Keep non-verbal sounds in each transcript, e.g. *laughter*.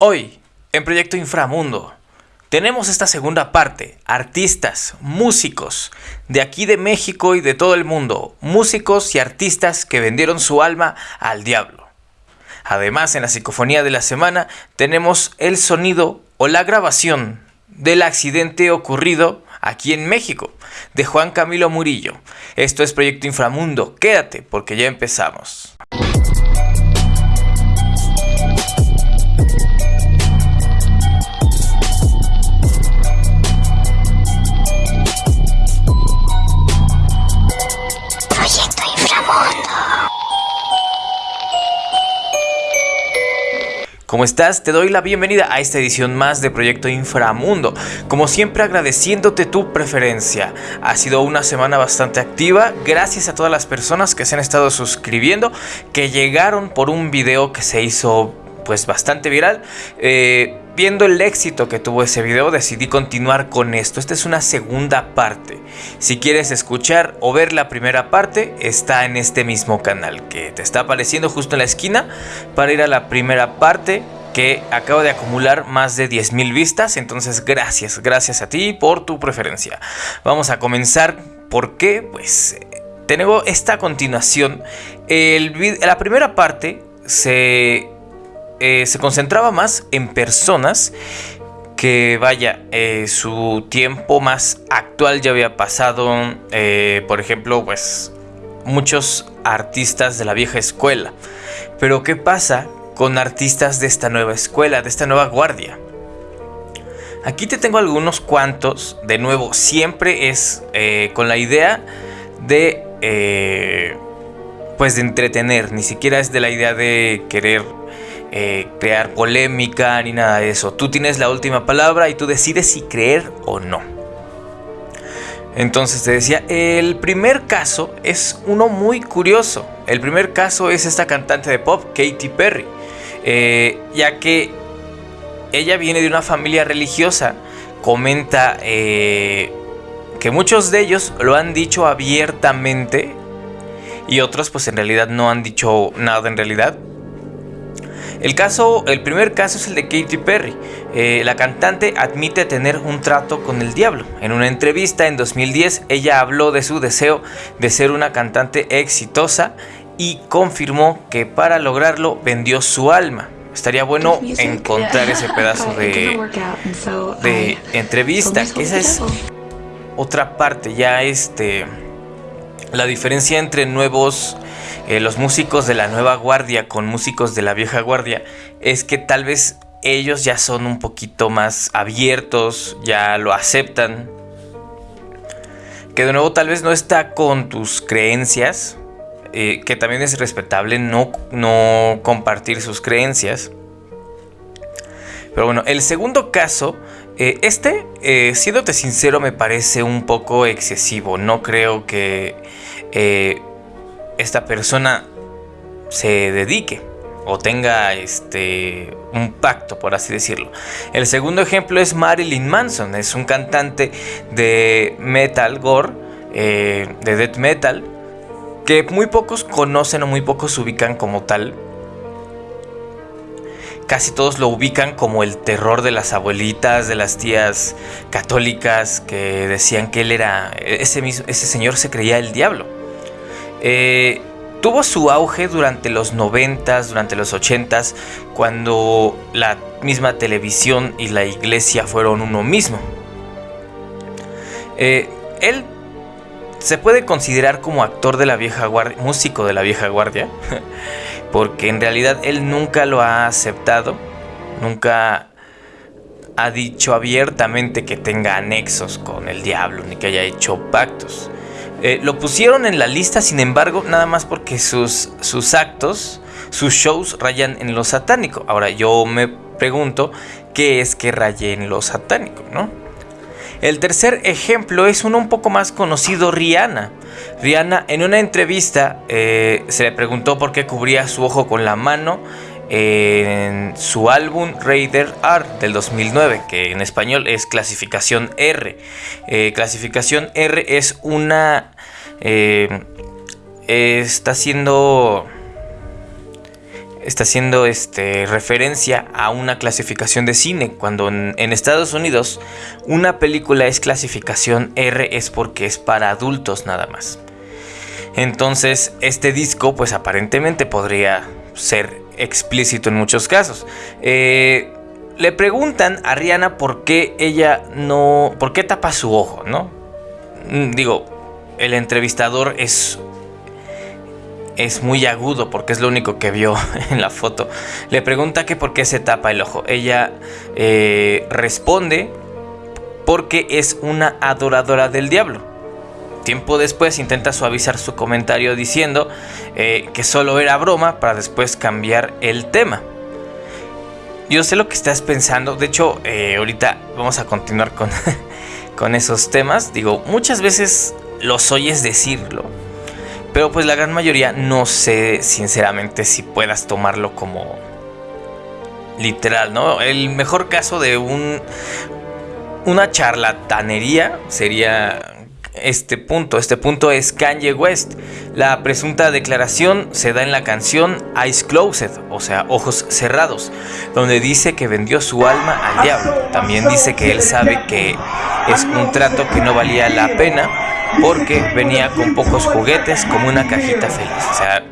Hoy, en Proyecto Inframundo, tenemos esta segunda parte, artistas, músicos, de aquí de México y de todo el mundo, músicos y artistas que vendieron su alma al diablo. Además, en la psicofonía de la semana tenemos el sonido o la grabación del accidente ocurrido aquí en México, de Juan Camilo Murillo. Esto es Proyecto Inframundo, quédate porque ya empezamos. ¿Cómo estás? Te doy la bienvenida a esta edición más de Proyecto Inframundo. Como siempre agradeciéndote tu preferencia. Ha sido una semana bastante activa. Gracias a todas las personas que se han estado suscribiendo, que llegaron por un video que se hizo pues bastante viral. Eh, viendo el éxito que tuvo ese video decidí continuar con esto. Esta es una segunda parte. Si quieres escuchar o ver la primera parte está en este mismo canal que te está apareciendo justo en la esquina para ir a la primera parte que acabo de acumular más de 10.000 vistas. Entonces gracias, gracias a ti por tu preferencia. Vamos a comenzar. ¿Por qué? Pues tengo esta continuación. El, la primera parte se eh, se concentraba más en personas que vaya, eh, su tiempo más actual ya había pasado, eh, por ejemplo, pues muchos artistas de la vieja escuela. Pero ¿qué pasa con artistas de esta nueva escuela, de esta nueva guardia? Aquí te tengo algunos cuantos, de nuevo, siempre es con la idea de, pues de entretener, ni siquiera es de la idea de querer eh, crear polémica ni nada de eso. Tú tienes la última palabra y tú decides si creer o no. Entonces te decía, el primer caso es uno muy curioso. El primer caso es esta cantante de pop, Katy Perry. Eh, ya que ella viene de una familia religiosa, comenta eh, que muchos de ellos lo han dicho abiertamente y otros pues en realidad no han dicho nada en realidad. El caso, el primer caso es el de Katy Perry. Eh, la cantante admite tener un trato con el diablo. En una entrevista en 2010, ella habló de su deseo de ser una cantante exitosa y confirmó que para lograrlo vendió su alma. Estaría bueno encontrar ese pedazo de, de entrevista, que esa es otra parte, ya este, la diferencia entre nuevos eh, los músicos de la nueva guardia con músicos de la vieja guardia es que tal vez ellos ya son un poquito más abiertos, ya lo aceptan. Que de nuevo tal vez no está con tus creencias, eh, que también es respetable no, no compartir sus creencias. Pero bueno, el segundo caso, eh, este, siéndote sincero, me parece un poco excesivo. No creo que esta persona se dedique o tenga este un pacto por así decirlo. El segundo ejemplo es Marilyn Manson, es un cantante de metal gore, eh, de death metal, que muy pocos conocen o muy pocos ubican como tal. Casi todos lo ubican como el terror de las abuelitas, de las tías católicas que decían que él era ese mismo, ese señor se creía el diablo. Eh, tuvo su auge durante los 90, durante los 80, cuando la misma televisión y la iglesia fueron uno mismo. Eh, él se puede considerar como actor de la vieja guardia, músico de la vieja guardia, *laughs* porque en realidad él nunca lo ha aceptado, nunca ha dicho abiertamente que tenga anexos con el diablo, ni que haya hecho pactos. Eh, lo pusieron en la lista, sin embargo, nada más porque sus, sus actos, sus shows rayan en lo satánico. Ahora yo me pregunto, ¿qué es que raye en lo satánico, no? El tercer ejemplo es uno un poco más conocido, Rihanna. Rihanna en una entrevista eh, se le preguntó por qué cubría su ojo con la mano en su álbum Raider R del 2009, que en español es clasificación R. Eh, clasificación R es una... Eh, está siendo... está haciendo este, referencia a una clasificación de cine. Cuando en, Estados Unidos una película es clasificación R es porque es para adultos nada más. Entonces este disco pues aparentemente podría ser explícito en muchos casos. Eh, le preguntan a Rihanna por qué ella no... por qué tapa su ojo, ¿no? Mm, digo, el entrevistador es es muy agudo porque es lo único que vio *laughs* en la foto. Le pregunta que por qué se tapa el ojo. Ella eh, responde porque es una adoradora del diablo. Tiempo después intenta suavizar su comentario diciendo eh, que solo era broma para después cambiar el tema. Yo sé lo que estás pensando. De hecho, eh, ahorita vamos a continuar con, *laughs* con esos temas. Digo, muchas veces los oyes decirlo pero pues la gran mayoría no sé sinceramente si puedas tomarlo como literal, ¿no? El mejor caso de un una charlatanería sería este punto. Este punto es Kanye West. La presunta declaración se da en la canción Eyes Closed, o sea, ojos cerrados, donde dice que vendió su alma al diablo. También dice que él sabe que es un trato que no valía la pena porque venía con pocos juguetes como una cajita feliz. O sea,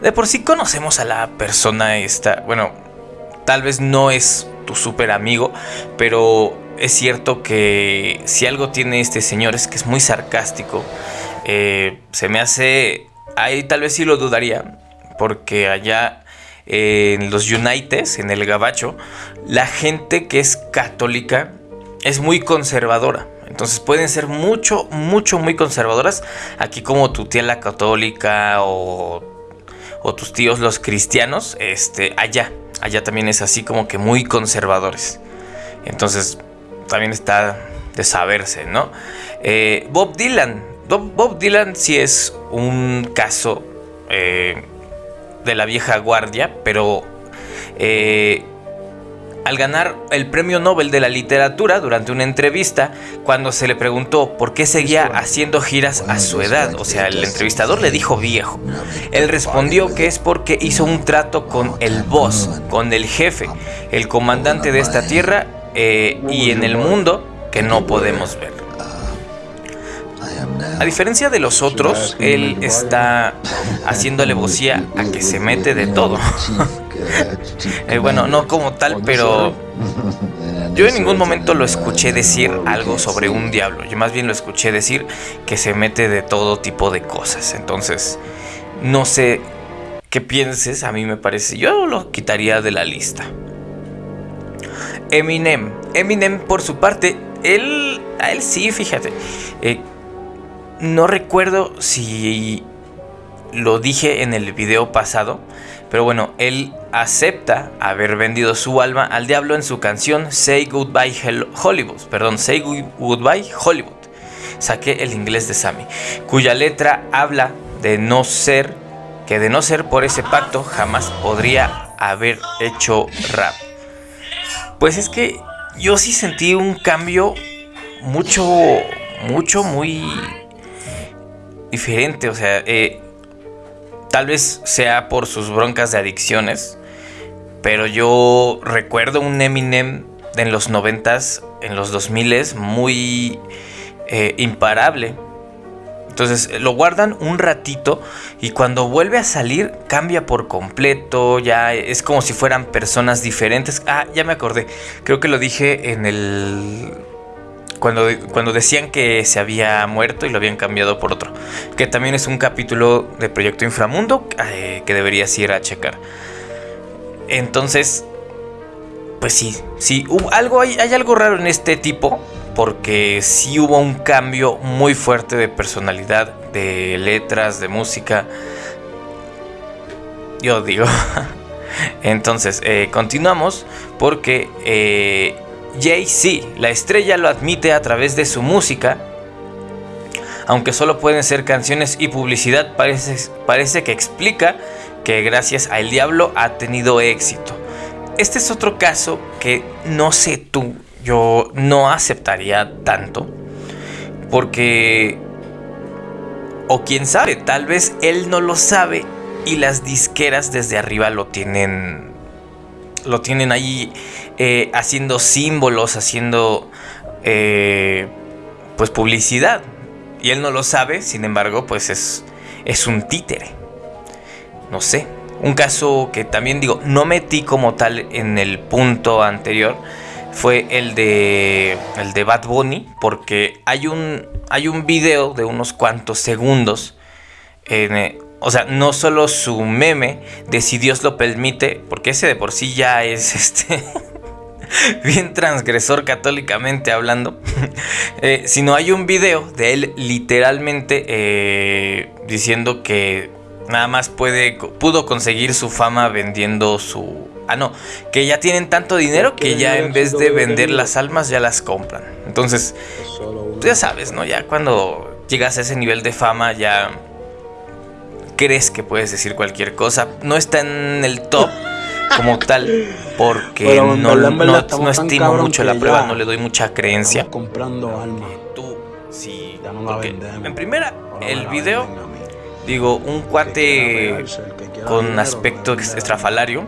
de por sí conocemos a la persona esta. Bueno, tal vez no es tu super amigo, pero es cierto que si algo tiene este señor es que es muy sarcástico. Eh, se me hace... Ahí tal vez sí lo dudaría, porque allá en los Unites, en el Gabacho, la gente que es católica es muy conservadora. Entonces pueden ser mucho, mucho, muy conservadoras. Aquí como tu tía la católica o, o tus tíos los cristianos, este, allá, allá también es así como que muy conservadores. Entonces también está de saberse, ¿no? Eh, Bob Dylan. Bob Dylan sí es un caso eh, de la vieja guardia, pero eh, al ganar el Premio Nobel de la Literatura durante una entrevista, cuando se le preguntó por qué seguía haciendo giras a su edad, o sea, el entrevistador le dijo viejo. Él respondió que es porque hizo un trato con el boss, con el jefe, el comandante de esta tierra eh, y en el mundo que no podemos ver. A diferencia de los otros, él está haciendo alevosía a que se mete de todo. *laughs* Eh, bueno, no como tal, pero *laughs* yo en ningún momento lo escuché decir algo sobre un diablo. Yo más bien lo escuché decir que se mete de todo tipo de cosas. Entonces, no sé qué pienses, a mí me parece, yo lo quitaría de la lista. Eminem. Eminem, por su parte, él, a él sí, fíjate. Eh, no recuerdo si lo dije en el video pasado, pero bueno, él acepta haber vendido su alma al diablo en su canción Say Goodbye Hollywood, perdón, Say Goodbye Hollywood. Saqué el inglés de Sammy, cuya letra habla de no ser, que de no ser por ese pacto jamás podría haber hecho rap. Pues es que yo sí sentí un cambio mucho, mucho, muy diferente. O sea, eh, tal vez sea por sus broncas de adicciones. Pero yo recuerdo un Eminem en los noventas, en los 2000 muy eh, imparable. Entonces lo guardan un ratito y cuando vuelve a salir cambia por completo, ya es como si fueran personas diferentes. Ah, ya me acordé, creo que lo dije en el... Cuando, cuando decían que se había muerto y lo habían cambiado por otro. Que también es un capítulo de Proyecto Inframundo eh, que deberías ir a checar. Entonces, pues sí, sí, algo, hay, hay algo raro en este tipo porque sí hubo un cambio muy fuerte de personalidad, de letras, de música. Yo digo. *laughs* Entonces, eh, continuamos porque eh, Jay-Z, la estrella, lo admite a través de su música. Aunque solo pueden ser canciones y publicidad, parece, parece que explica que gracias al diablo ha tenido éxito. Este es otro caso que no sé tú, yo no aceptaría tanto. Porque, o quién sabe, tal vez él no lo sabe y las disqueras desde arriba lo tienen lo tienen ahí eh, haciendo símbolos, haciendo eh, pues publicidad. Y él no lo sabe, sin embargo, pues es, es un títere. No sé. Un caso que también digo, no metí como tal en el punto anterior, fue el de el de Bad Bunny porque hay un hay un video de unos cuantos segundos en, o sea, no solo su meme de si Dios lo permite, porque ese de por sí ya es *laughs* este *laughs* bien transgresor católicamente hablando, *laughs* eh, sino hay un video de él literalmente eh, diciendo que nada más puede, pudo conseguir su fama vendiendo su... Ah, no, que ya tienen tanto dinero que ya en vez de vender las almas ya las compran. Entonces, ya sabes, ¿no? Ya cuando llegas a ese nivel de fama ya crees que puedes decir cualquier cosa. No está en el top *laughs* como tal, porque no, no, estimo mucho la prueba, no le doy mucha creencia. comprando alma. Tú, sí, porque en primera, el video, digo, un cuate con aspecto estrafalario,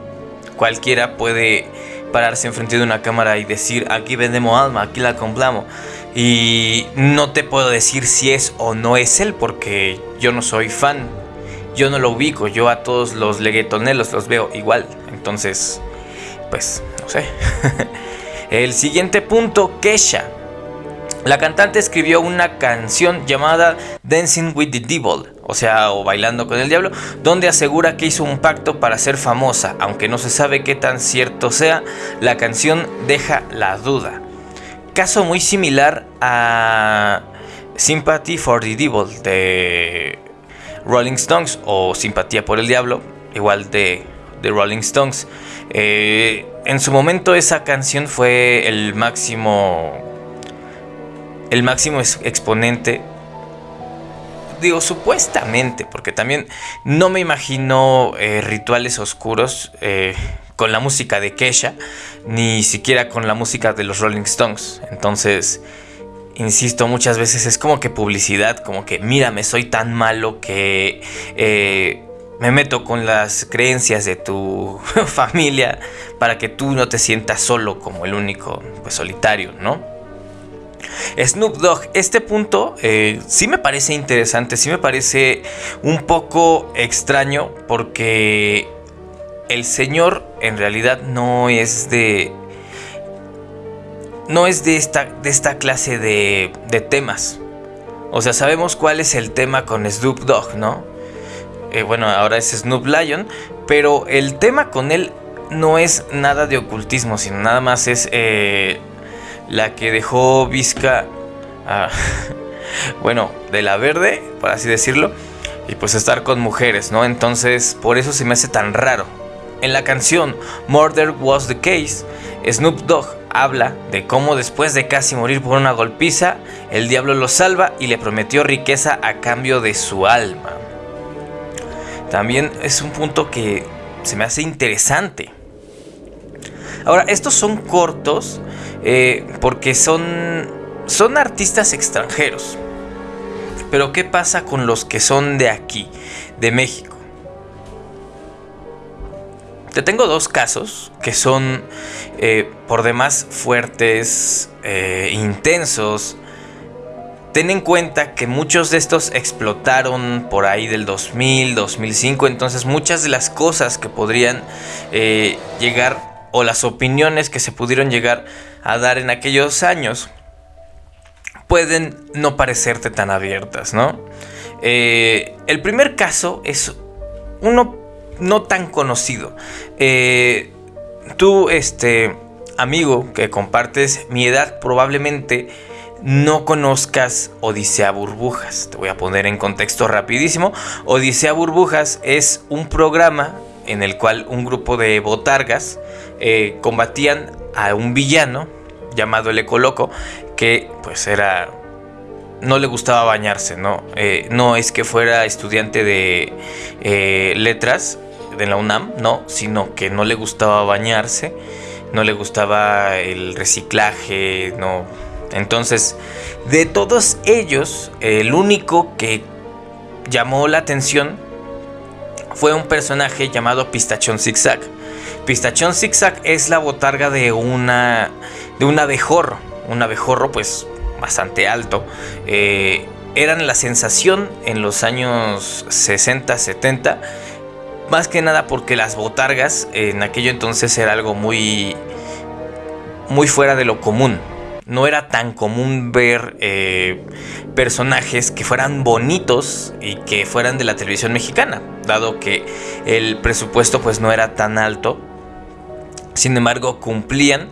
cualquiera puede pararse enfrente de una cámara y decir, aquí vendemos alma, aquí la compramos. Y no te puedo decir si es o no es él, porque yo no soy fan yo no lo ubico, yo a todos los leguetonelos los veo igual. Entonces, pues, no sé. *laughs* El siguiente punto, Kesha. La cantante escribió una canción llamada Dancing with the Devil, o sea, o Bailando con el Diablo, donde asegura que hizo un pacto para ser famosa, aunque no se sabe qué tan cierto sea, la canción deja la duda. Caso muy similar a Sympathy for the Devil de Rolling Stones o Simpatía por el Diablo, igual de, de Rolling Stones. Eh, en su momento esa canción fue el máximo, el máximo exponente. Digo, supuestamente, porque también no me imagino eh, rituales oscuros eh, con la música de Kesha, ni siquiera con la música de los Rolling Stones. Entonces, insisto, muchas veces es como que publicidad, como que mírame, soy tan malo que eh, me meto con las creencias de tu *laughs* familia para que tú no te sientas solo como el único pues, solitario, ¿no? Snoop Dogg, este punto eh, sí me parece interesante, sí me parece un poco extraño porque el señor en realidad no es de no es de esta, de esta clase de, de temas. O sea, sabemos cuál es el tema con Snoop Dogg, ¿no? Eh, bueno, ahora es Snoop Lion, pero el tema con él no es nada de ocultismo, sino nada más es eh, la que dejó Vizca, *laughs* bueno, de la verde, por así decirlo, y pues estar con mujeres, ¿no? Entonces, por eso se me hace tan raro. En la canción Murder Was the Case, Snoop Dogg habla de cómo después de casi morir por una golpiza, el diablo lo salva y le prometió riqueza a cambio de su alma. También es un punto que se me hace interesante. Ahora, estos son cortos eh, porque son, son artistas extranjeros. Pero ¿qué pasa con los que son de aquí, de México? Te tengo dos casos que son eh, por demás fuertes, e intensos. Ten en cuenta que muchos de estos explotaron por ahí del 2000, 2005, entonces muchas de las cosas que podrían eh, llegar o las opiniones que se pudieron llegar a dar en aquellos años pueden no parecerte tan abiertas, ¿no? el primer caso es uno no tan conocido. Eh, tú, este amigo que compartes mi edad, probablemente no conozcas Odisea Burbujas. Te voy a poner en contexto rapidísimo. Odisea Burbujas es un programa en el cual un grupo de botargas eh, combatían a un villano llamado el Ecoloco que pues era no le gustaba bañarse, ¿no? Eh, no es que fuera estudiante de letras, de la UNAM, no, sino que no le gustaba bañarse, no le gustaba el reciclaje, no. Entonces, de todos ellos, el único que llamó la atención fue un personaje llamado Pistachón Zigzag. Pistachón Zigzag es la botarga de una de un abejorro, un abejorro pues bastante alto. Eh, eran la sensación en los años 60, 70, más que nada porque las botargas en aquello entonces era algo muy muy fuera de lo común no era tan común ver eh, personajes que fueran bonitos y que fueran de la televisión mexicana, dado que el presupuesto pues no era tan alto. Sin embargo, cumplían,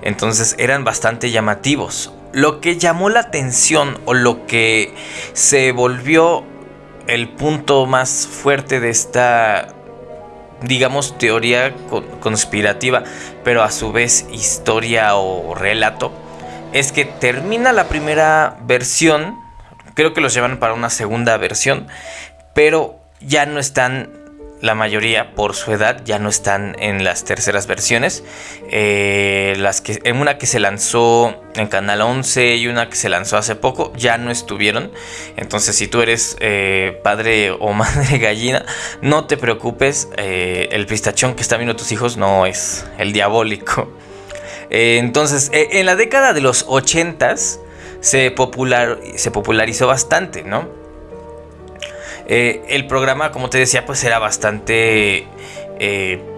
entonces eran bastante llamativos. Lo que llamó la atención o lo que se volvió el punto más fuerte de esta digamos teoría conspirativa, pero a su vez historia o relato, es que termina la primera versión, creo que los llevan para una segunda versión, pero ya no están, la mayoría por su edad, ya no están en las terceras versiones. Eh, las que, en una que se lanzó en Canal 11 y una que se lanzó hace poco, ya no estuvieron. Entonces, si tú eres eh, padre o *laughs* madre gallina, no te preocupes, eh, el pistachón que está viendo tus hijos no es el diabólico. Entonces, en la década de los 80 se, popular, se popularizó bastante, ¿no? Eh, el programa, como te decía, pues era bastante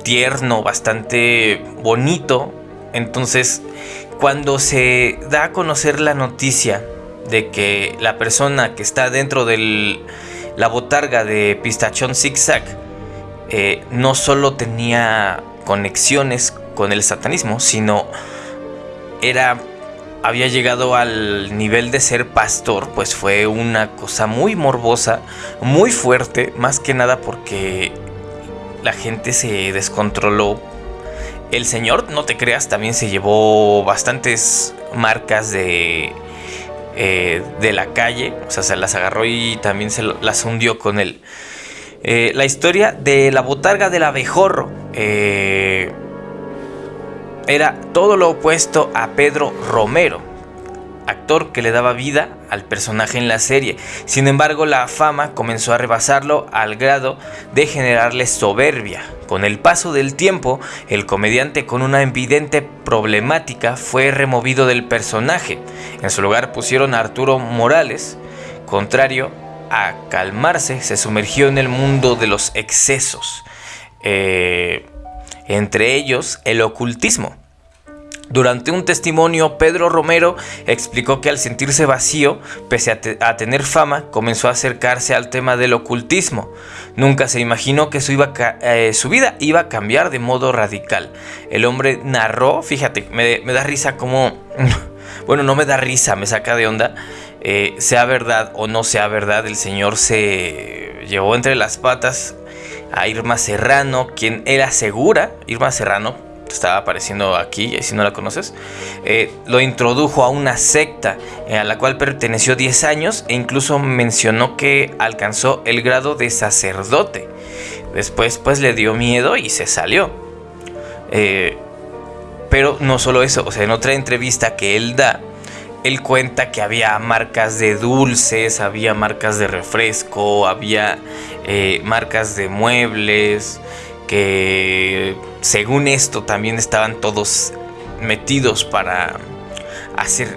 tierno, bastante bonito. Entonces, cuando se da a conocer la noticia de que la persona que está dentro de la botarga de Pistachón Zigzag no solo tenía conexiones con el satanismo, sino era había llegado al nivel de ser pastor, pues fue una cosa muy morbosa, muy fuerte, más que nada porque la gente se descontroló. El señor, no te creas, también se llevó bastantes marcas de, eh, de la calle, o sea, se las agarró y también se las hundió con él. Eh, la historia de la botarga del abejorro. Eh, era todo lo opuesto a Pedro Romero, actor que le daba vida al personaje en la serie. Sin embargo, la fama comenzó a rebasarlo al grado de generarle soberbia. Con el paso del tiempo, el comediante con una evidente problemática fue removido del personaje. En su lugar pusieron a Arturo Morales, contrario a calmarse, se sumergió en el mundo de los excesos. Eh, entre ellos el ocultismo. Durante un testimonio, Pedro Romero explicó que al sentirse vacío, pese a, tener fama, comenzó a acercarse al tema del ocultismo. Nunca se imaginó que su, eh, vida iba a cambiar de modo radical. El hombre narró, fíjate, me, da risa como... *laughs* bueno, no me da risa, me saca de onda. Eh, sea verdad o no sea verdad, el señor se llevó entre las patas a Irma Serrano, quien él asegura, Irma Serrano, estaba apareciendo aquí, si no la conoces, eh, lo introdujo a una secta eh, a la cual perteneció 10 años e incluso mencionó que alcanzó el grado de sacerdote. Después pues le dio miedo y se salió. Eh, pero no solo eso, o sea, en otra entrevista que él da, él cuenta que había marcas de dulces, había marcas de refresco, había marcas de muebles, que según esto también estaban todos metidos para hacer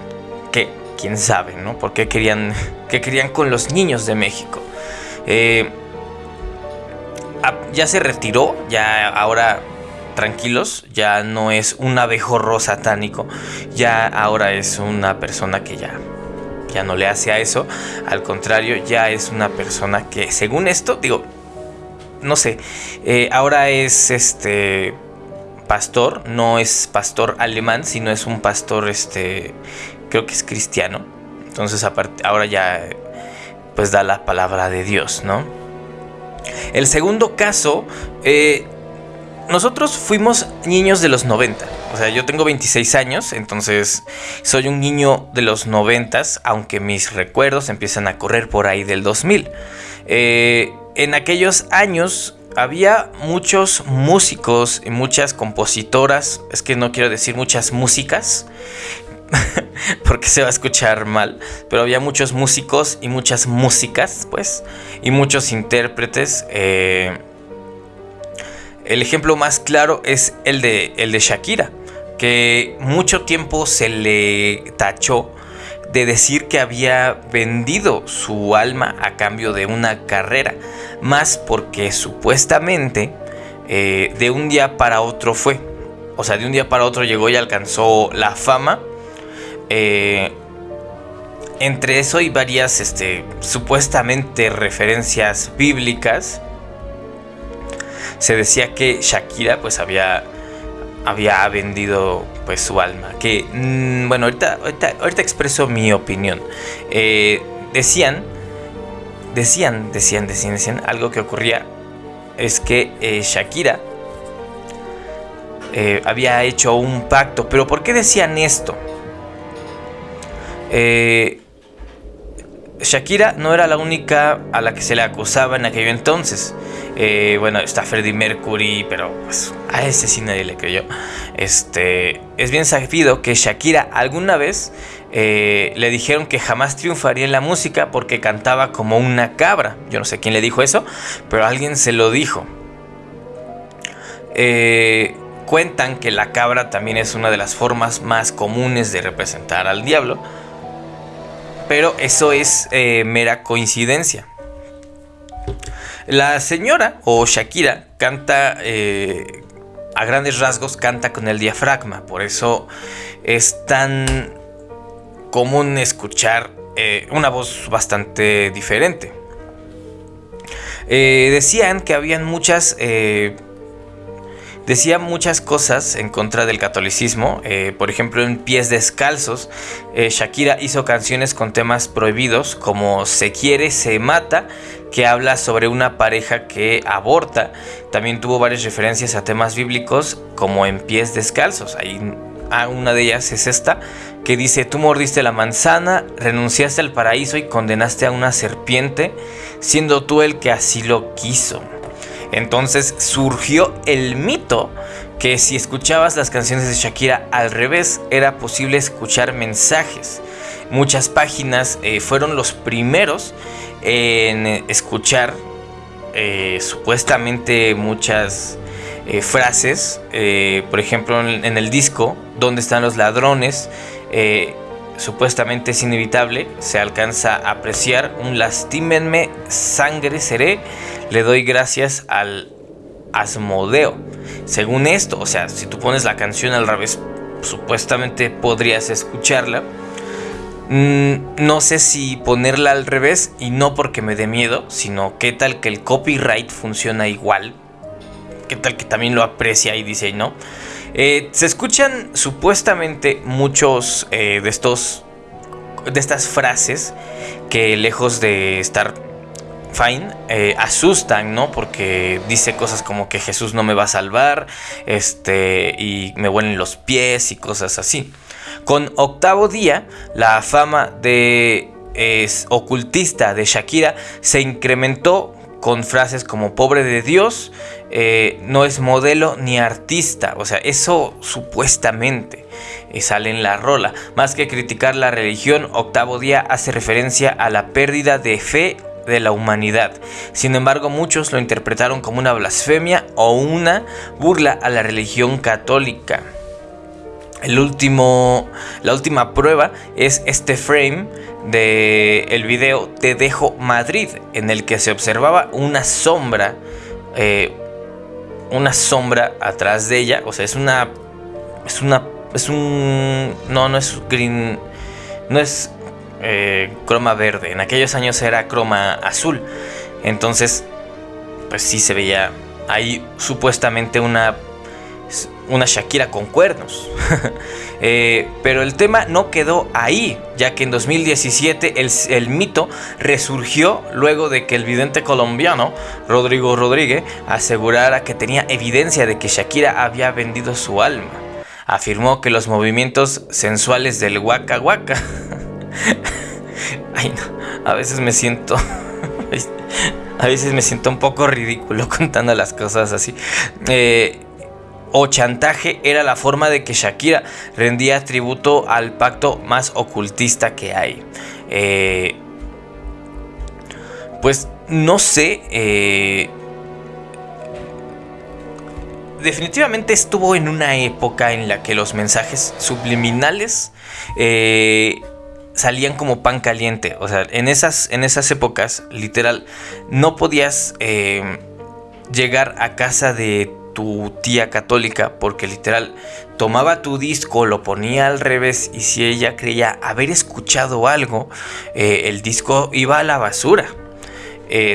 que, quién sabe, ¿no? ¿Por qué querían, qué querían con los niños de México? Eh, ya se retiró, ya ahora tranquilos, ya no es un abejorro satánico, ya ahora es una persona que ya ya no le hace a eso, al contrario, ya es una persona que según esto, digo, no sé, eh, ahora es este pastor, no es pastor alemán, sino es un pastor, este, creo que es cristiano. Entonces ahora ya pues da la palabra de Dios, ¿no? El segundo caso, eh, nosotros fuimos niños de los 90. O sea, yo tengo 26 años, entonces soy un niño de los 90, aunque mis recuerdos empiezan a correr por ahí del 2000. Eh, en aquellos años había muchos músicos y muchas compositoras, es que no quiero decir muchas músicas, *laughs* porque se va a escuchar mal, pero había muchos músicos y muchas músicas, pues, y muchos intérpretes. Eh, El ejemplo más claro es el de, el de Shakira, que mucho tiempo se le tachó de decir que había vendido su alma a cambio de una carrera, más porque supuestamente eh, de un día para otro fue. O sea, de un día para otro llegó y alcanzó la fama. Eh, entre eso y varias este, supuestamente referencias bíblicas. Se decía que Shakira pues había, había vendido pues su alma. Que mm, bueno, ahorita, ahorita, expreso mi opinión. Eh, decían, decían, decían, decían, decían, algo que ocurría es que eh, Shakira eh, había hecho un pacto. Pero ¿por qué decían esto? Eh, Shakira no era la única a la que se le acusaba en aquello entonces. bueno, está Freddie Mercury, pero pues a ese sí nadie le creyó. Este, es bien sabido que Shakira alguna vez le dijeron que jamás triunfaría en la música porque cantaba como una cabra. Yo no sé quién le dijo eso, pero alguien se lo dijo. Eh, cuentan que la cabra también es una de las formas más comunes de representar al diablo, pero eso es eh, mera coincidencia. La señora o Shakira canta eh, a grandes rasgos, canta con el diafragma, por eso es tan común escuchar eh, una voz bastante diferente. decían que habían muchas Decía muchas cosas en contra del catolicismo, eh, por ejemplo en Pies Descalzos, eh, Shakira hizo canciones con temas prohibidos como Se quiere, se mata, que habla sobre una pareja que aborta. También tuvo varias referencias a temas bíblicos como en Pies Descalzos. Ahí ah, una de ellas es esta, que dice, tú mordiste la manzana, renunciaste al paraíso y condenaste a una serpiente, siendo tú el que así lo quiso. Entonces surgió el mito que si escuchabas las canciones de Shakira al revés era posible escuchar mensajes. Muchas páginas eh, fueron los primeros en escuchar eh, supuestamente muchas eh, frases. por ejemplo, en, el disco, ¿Dónde están los ladrones? supuestamente es inevitable, se alcanza a apreciar un lastímenme, sangre seré, le doy gracias al Asmodeo. Según esto, o sea, si tú pones la canción al revés, supuestamente podrías escucharla. Mm, no sé si ponerla al revés y no porque me dé miedo, sino qué tal que el copyright funciona igual. Qué tal que también lo aprecia y dice no. Eh, se escuchan supuestamente muchos eh, de estos de estas frases que lejos de estar fine eh, asustan, ¿no? Porque dice cosas como que Jesús no me va a salvar, este, y me huelen los pies y cosas así. Con Octavo Día, la fama de ocultista de Shakira se incrementó con frases como pobre de Dios, eh, no es modelo ni artista. O sea, eso supuestamente eh, sale en la rola. Más que criticar la religión, Octavo Día hace referencia a la pérdida de fe de la humanidad. Sin embargo, muchos lo interpretaron como una blasfemia o una burla a la religión católica. El último, la última prueba es este frame de el video Te dejo Madrid, en el que se observaba una sombra, eh, una sombra atrás de ella, o sea, es una, es una, es un, no, no es green, no es eh, croma verde, en aquellos años era croma azul, entonces, pues sí se veía ahí supuestamente una una Shakira con cuernos. *laughs* Eh, pero el tema no quedó ahí, ya que en 2017 el, el, mito resurgió luego de que el vidente colombiano Rodrigo Rodríguez asegurara que tenía evidencia de que Shakira había vendido su alma. Afirmó que los movimientos sensuales del Waka Waka. *laughs* *laughs* Ay, no, a veces me siento. *laughs* a veces me siento un poco ridículo *laughs* contando las cosas así. Eh, o chantaje era la forma de que Shakira rendía tributo al pacto más ocultista que hay. Eh, pues no sé. Eh, definitivamente estuvo en una época en la que los mensajes subliminales eh, salían como pan caliente. O sea, en esas, en esas épocas, literal, no podías eh, llegar a casa de tu tía católica porque literal tomaba tu disco, lo ponía al revés y si ella creía haber escuchado algo, eh, el disco iba a la basura.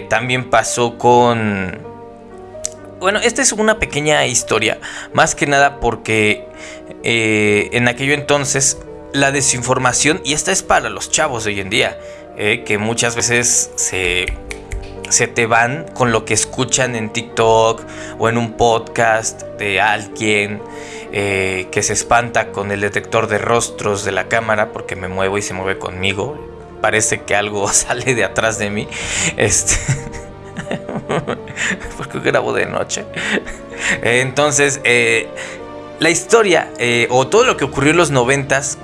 también pasó con bueno, esta es una pequeña historia, más que nada porque eh, en aquello entonces la desinformación, y esta es para los chavos de hoy en día, eh, que muchas veces se, se te van con lo que escuchan en TikTok o en un podcast de alguien. Eh, que se espanta con el detector de rostros de la cámara porque me muevo y se mueve conmigo. Parece que algo *laughs* sale de atrás de mí. Este. *laughs* porque grabo de noche. Entonces, eh, la historia o todo lo que ocurrió en los noventas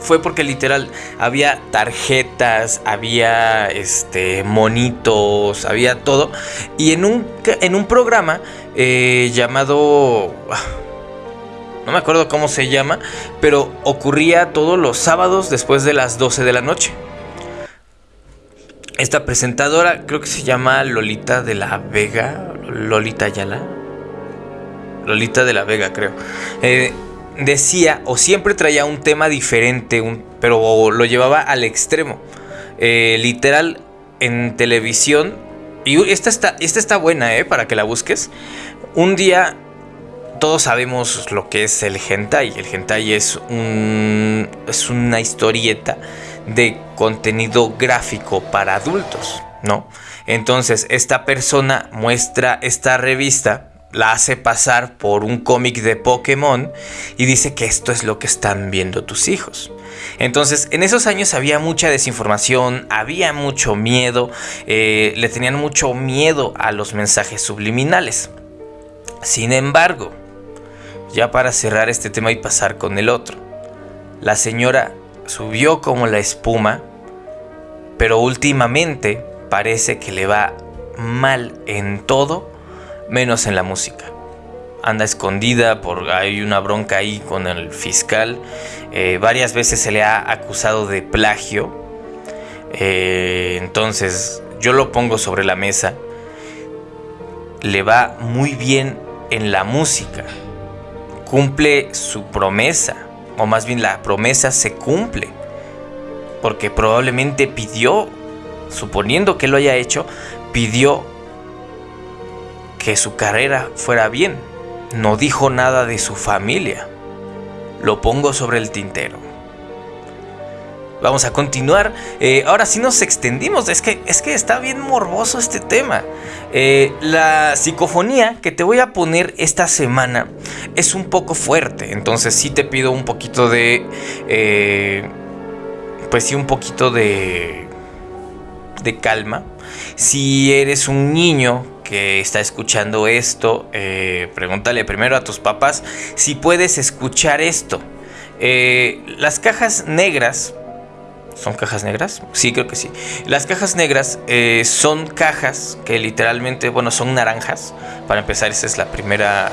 fue porque literal había tarjetas, había este monitos, había todo. Y en un, en un programa eh, llamado... Ah, no me acuerdo cómo se llama, pero ocurría todos los sábados después de las 12 de la noche. Esta presentadora creo que se llama Lolita de la Vega. Lolita Ayala. Lolita de la Vega, creo. Eh, decía o siempre traía un tema diferente, pero lo llevaba al extremo. Eh, literal, en televisión. Y esta está, esta está buena, ¿eh? Para que la busques. Un día todos sabemos lo que es el hentai. El hentai es, un, es una historieta de contenido gráfico para adultos, ¿no? Entonces, esta persona muestra esta revista, la hace pasar por un cómic de Pokémon y dice que esto es lo que están viendo tus hijos. Entonces, en esos años había mucha desinformación, había mucho miedo, eh, le tenían mucho miedo a los mensajes subliminales. Sin embargo, ya para cerrar este tema y pasar con el otro, la señora subió como la espuma, pero últimamente parece que le va mal en todo, menos en la música. Anda escondida porque hay una bronca ahí con el fiscal. Eh, varias veces se le ha acusado de plagio. Eh, entonces yo lo pongo sobre la mesa. Le va muy bien en la música. Cumple su promesa o más bien la promesa se cumple. Porque probablemente pidió, suponiendo que lo haya hecho, pidió que su carrera fuera bien. No dijo nada de su familia. Lo pongo sobre el tintero. Vamos a continuar. Eh, ahora sí nos extendimos. Es que, es que está bien morboso este tema. Eh, la psicofonía que te voy a poner esta semana es un poco fuerte. Entonces sí te pido un poquito de... Eh, pues sí, un poquito de... De calma. Si eres un niño que está escuchando esto, pregúntale primero a tus papás si puedes escuchar esto. las cajas negras ¿Son cajas negras? Sí, creo que sí. Las cajas negras eh, son cajas que literalmente, bueno, son naranjas. Para empezar, esa es la primera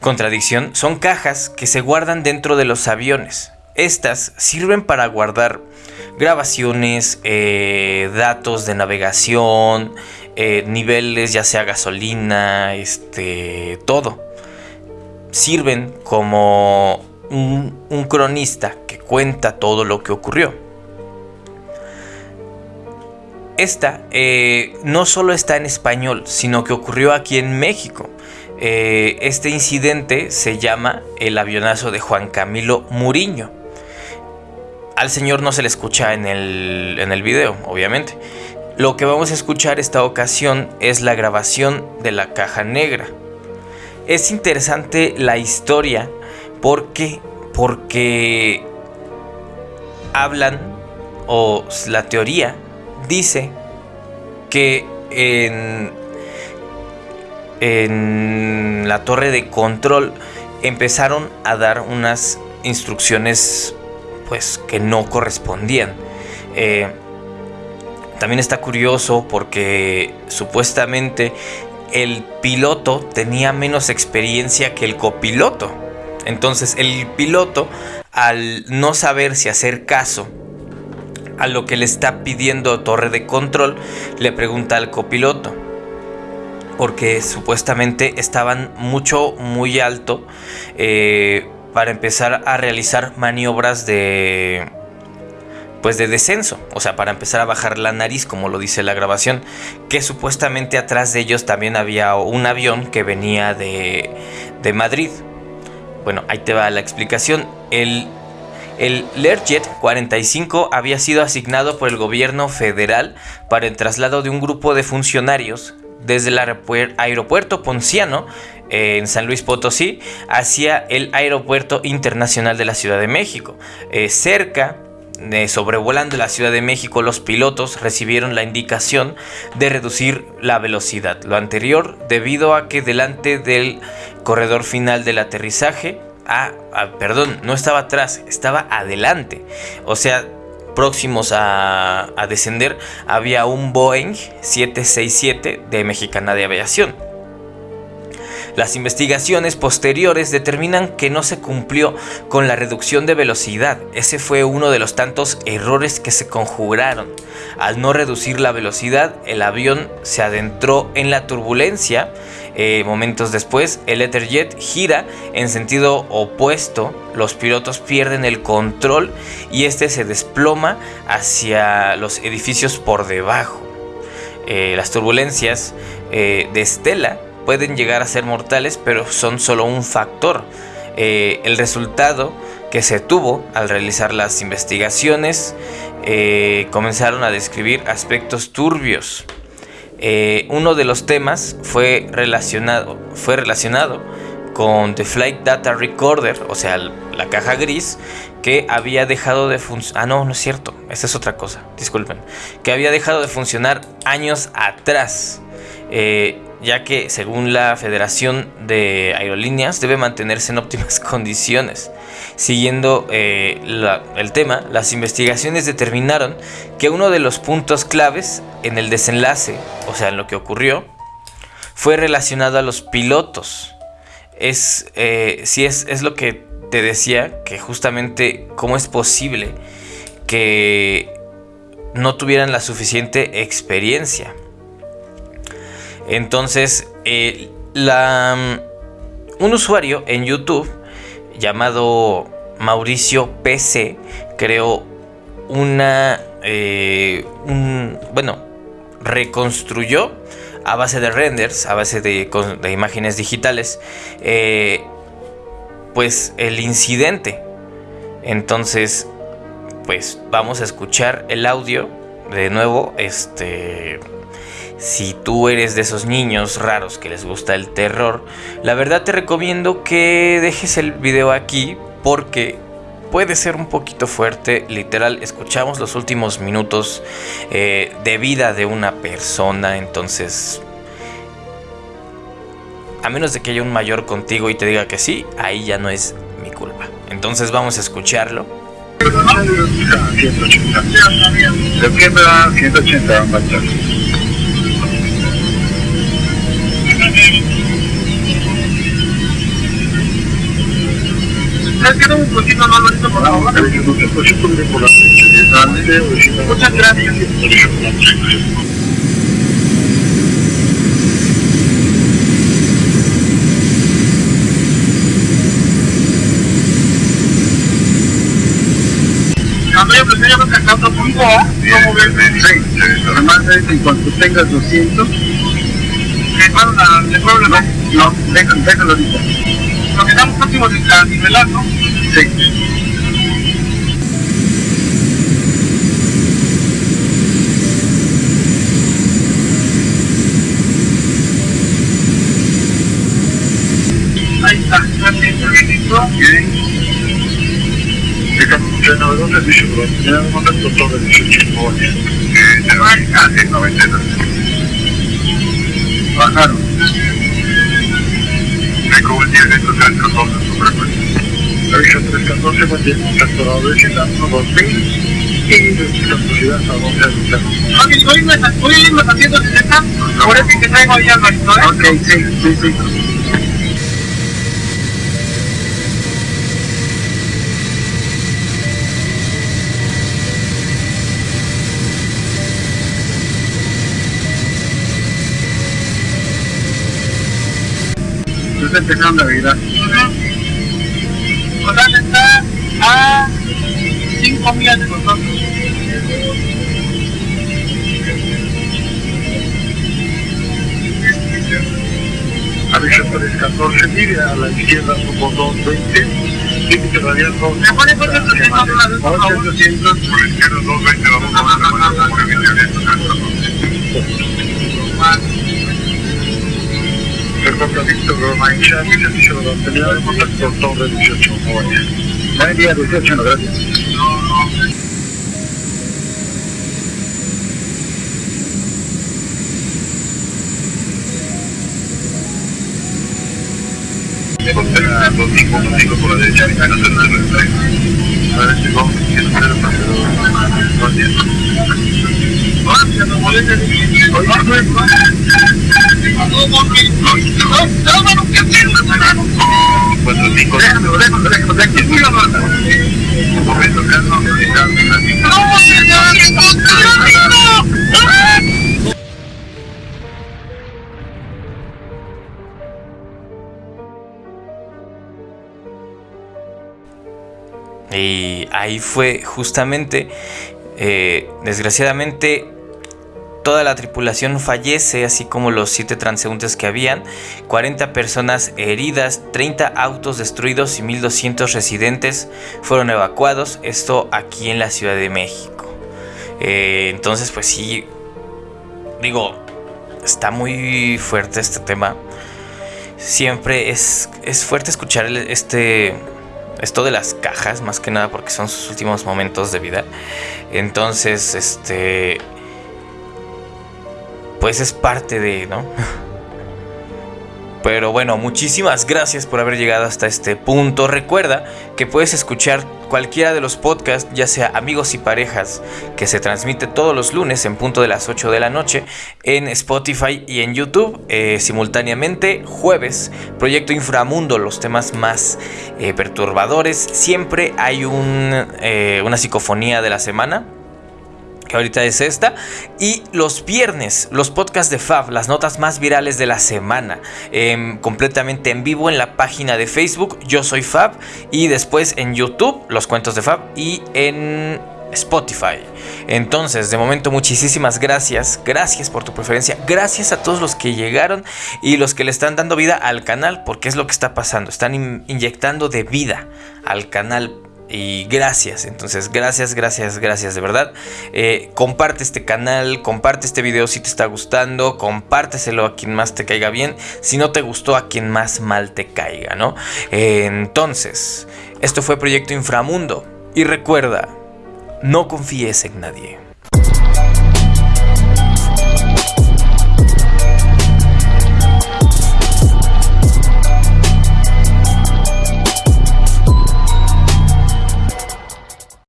contradicción. Son cajas que se guardan dentro de los aviones. Estas sirven para guardar grabaciones, eh, datos de navegación, eh, niveles, ya sea gasolina, este, todo. Sirven como un cronista que cuenta todo lo que ocurrió esta eh, no solo está en español, sino que ocurrió aquí en México. Eh, este incidente se llama el avionazo de Juan Camilo Muriño. Al señor no se le escucha en el, en el video, obviamente. Lo que vamos a escuchar esta ocasión es la grabación de la caja negra. Es interesante la historia porque, porque hablan o la teoría dice que en, en la torre de control empezaron a dar unas instrucciones pues que no correspondían. Eh, también está curioso porque supuestamente el piloto tenía menos experiencia que el copiloto. Entonces el piloto, al no saber si hacer caso a lo que le está pidiendo torre de control, le pregunta al copiloto. Porque supuestamente estaban mucho, muy alto eh, para empezar a realizar maniobras de, pues de descenso, o sea, para empezar a bajar la nariz, como lo dice la grabación, que supuestamente atrás de ellos también había un avión que venía de, de Madrid. Bueno, ahí te va la explicación. El, el Learjet 45 había sido asignado por el gobierno federal para el traslado de un grupo de funcionarios desde el aeropuerto Ponciano en San Luis Potosí hacia el aeropuerto internacional de la Ciudad de México. Eh, cerca sobrevolando la Ciudad de México, los pilotos recibieron la indicación de reducir la velocidad. Lo anterior debido a que delante del corredor final del aterrizaje, ah, ah, perdón, no estaba atrás, estaba adelante. O sea, próximos a, a descender había un Boeing 767 de Mexicana de Aviación. Las investigaciones posteriores determinan que no se cumplió con la reducción de velocidad. Ese fue uno de los tantos errores que se conjuraron. Al no reducir la velocidad, el avión se adentró en la turbulencia. Eh, momentos después, el Etherjet gira en sentido opuesto. Los pilotos pierden el control y este se desploma hacia los edificios por debajo. Eh, las turbulencias eh, de Estela pueden llegar a ser mortales, pero son solo un factor. Eh, el resultado que se tuvo al realizar las investigaciones eh, comenzaron a describir aspectos turbios. Eh, uno de los temas fue relacionado, fue relacionado con The Flight Data Recorder, o sea, la caja gris, que había dejado de funcionar. Ah, no, no es cierto, esa es otra cosa, disculpen. Que había dejado de funcionar años atrás ya que según la Federación de Aerolíneas debe mantenerse en óptimas *laughs* condiciones. Siguiendo eh, el tema, las investigaciones determinaron que uno de los puntos claves en el desenlace, o sea, en lo que ocurrió, fue relacionado a los pilotos. Es, eh, si es, es lo que te decía, que justamente cómo es posible que no tuvieran la suficiente experiencia. Entonces, eh, un usuario en YouTube llamado Mauricio PC creó una, eh, bueno, reconstruyó a base de renders, a base de, imágenes digitales, eh, pues el incidente. Entonces, pues vamos a escuchar el audio de nuevo, este si tú eres de esos niños raros que les gusta el terror, la verdad te recomiendo que dejes el video aquí porque puede ser un poquito fuerte. Literal, escuchamos los últimos minutos eh, de vida de una persona, entonces... A menos de que haya un mayor contigo y te diga que sí, ahí ya no es mi culpa. Entonces vamos a escucharlo. 180, 180. Sí, además en cuanto tengas 200, ¿le puedo la, no. Lo que estamos próximos a nivelar, ¿no? Sí. Ahí está, gracias, organizó. Bien. Servicio, pero en un momento todo el 18 jóvenes. Eh, no hay casi 90. Bajaron. Recobo el día de estos 314 sobre La visión 314 mantiene un tractorado de 100, 2000 Sí, la posibilidad a dónde Hoy me haciendo 60, por eso que traigo ahí al marito, Ok, sí, sí, sí. Empezando Navidad. Total está a 5 millas de nosotros. A veces por el 14 mil, a la izquierda como 220, límite radial 2. ¿Me pone por 800? 800, por la izquierda 220, vamos a ver per quanto ho visto che ormai c'è, mi dicevo da terminare il contatto con Torre 18 Bologna. Venerdì alle 16 grazie. Confermato 5.5 con la legge di 003. Avresti compiti 003. Guarda, non volete dire. Adesso come si chiede 0 va dietro. Guarda, non volete dire. Y ahí fue justamente, eh, desgraciadamente, Toda la tripulación fallece, así como los 7 transeúntes que habían, 40 personas heridas, 30 autos destruidos y 1200 residentes fueron evacuados, esto aquí en la Ciudad de México. Eh, entonces, pues sí, digo, está muy fuerte este tema. Siempre es, es fuerte escuchar este, esto de las cajas, más que nada porque son sus últimos momentos de vida. Entonces, este pues es parte de, ¿no? *laughs* Pero bueno, muchísimas gracias por haber llegado hasta este punto. Recuerda que puedes escuchar cualquiera de los podcasts, ya sea amigos y parejas, que se transmite todos los lunes en punto de las 8 de la noche en Spotify y en YouTube eh, simultáneamente. Jueves, Proyecto Inframundo, los temas más eh, perturbadores. Siempre hay un, eh, una psicofonía de la semana ahorita es esta. Y los viernes, los podcasts de Fab, las notas más virales de la semana, em, completamente en vivo en la página de Facebook, yo soy Fab, y después en YouTube, los cuentos de Fab, y en Spotify. Entonces, de momento, muchísimas gracias. Gracias por tu preferencia. Gracias a todos los que llegaron y los que le están dando vida al canal, porque es lo que está pasando. Están inyectando de vida al canal y gracias, entonces gracias, gracias, gracias de verdad. Eh, comparte este canal, comparte este video si te está gustando, compárteselo a quien más te caiga bien, si no te gustó a quien más mal te caiga, ¿no? Entonces, esto fue Proyecto Inframundo y recuerda, no confíes en nadie.